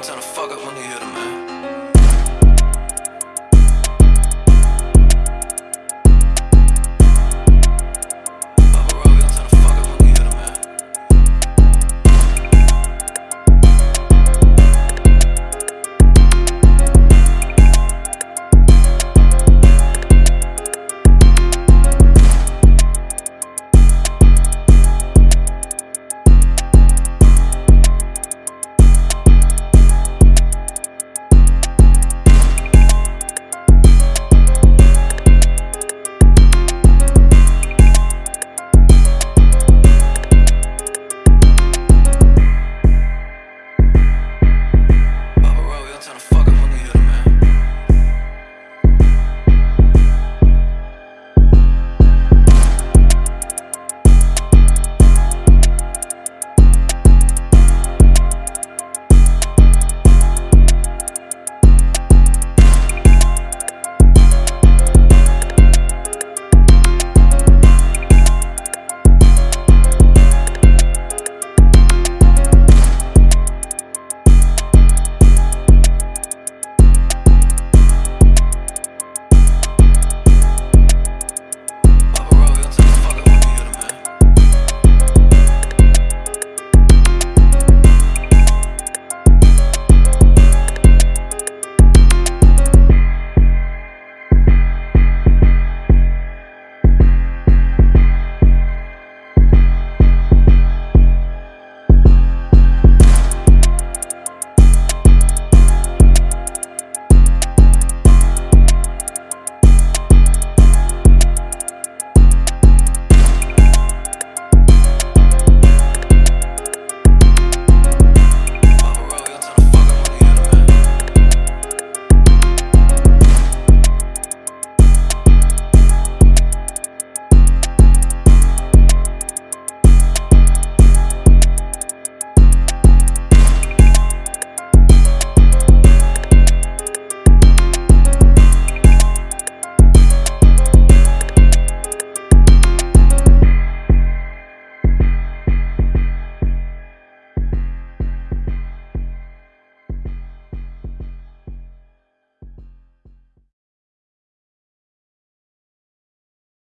Every time I fuck up, when you hear the man.